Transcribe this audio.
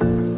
嗯。